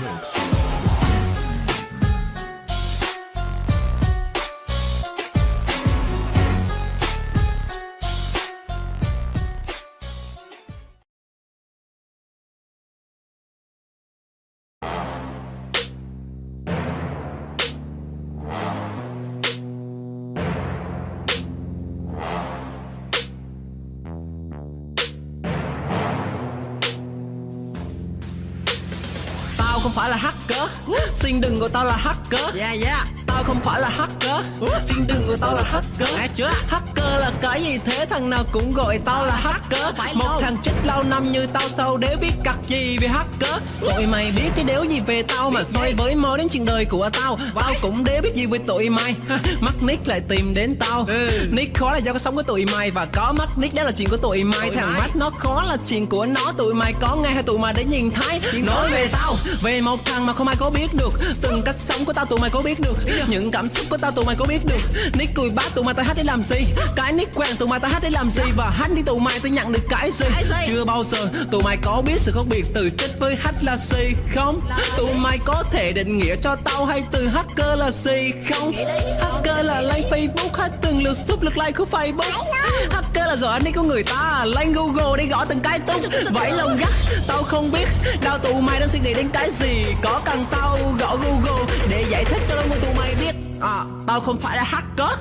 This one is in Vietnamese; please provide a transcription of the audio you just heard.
No. Tao không phải là hacker. Xin đừng gọi tao là hacker. Yeah yeah. Tao không phải là hacker. Xin đừng gọi tao là hacker. Nghe chưa? Hacker là cái gì thế? Thằng nào cũng gọi tao là hacker. Một thằng chết lâu năm như tao tao đéo biết cặt gì về hacker. Tụi mày biết cái đéo gì về tao mà xoay với mò đến chuyện đời của tao. Tao cũng đéo biết gì về tụi mày. Mắc nick lại tìm đến tao. Ừ. Nick khó là do có sống với tụi mày Và có mắc nick đó là chuyện của tụi mày. Thằng mắt nó khó là chuyện của nó. Tụi mày có nghe hay tụi mày để nhìn thấy? Nói về tao. Về một thằng mà không ai có biết được. Từng cách sống của tao tụi mày có biết được. Những cảm xúc của tao tụi mày có biết được. Nick cùi bát tụi mày tao hát để làm gì? Cái nick quen tụi mày tao hát để làm gì? Và hát đi tụi mày tao nhận được cái gì? Chưa bao giờ tụi mày có biết sự khác biệt từ chết với hát là gì không? Tụi mày có thể định nghĩa cho tao hay từ hacker là gì không? Hacker là lên Facebook hay từng lượt sub lượt like của Facebook. Hacker là giờ anh ấy của người ta. Lên Google để gõ từng cái tung vẫy lông gắt tao không biết đau tụi mày đang suy nghĩ đến cái gì. Có cần tao gõ Google để giải thích cho đông tụi mày biết. À, tao không phải là hacker.